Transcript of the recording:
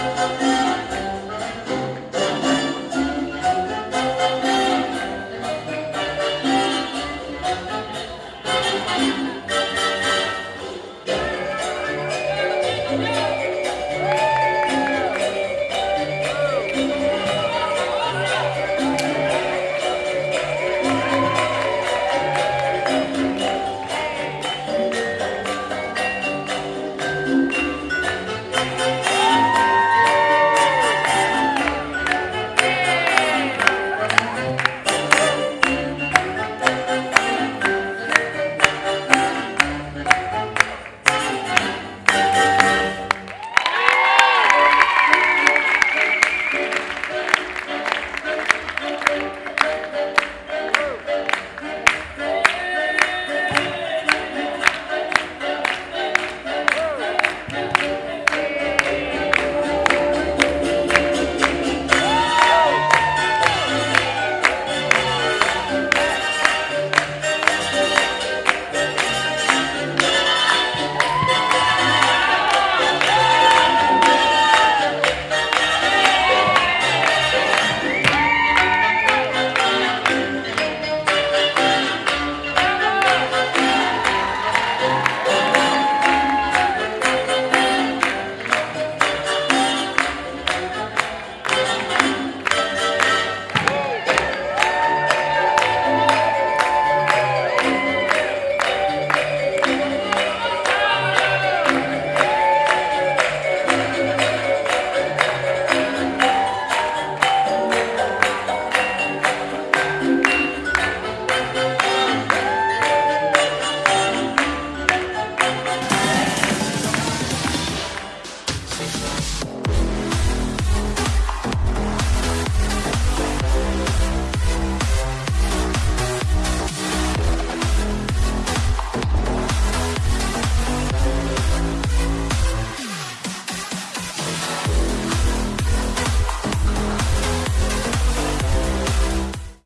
Música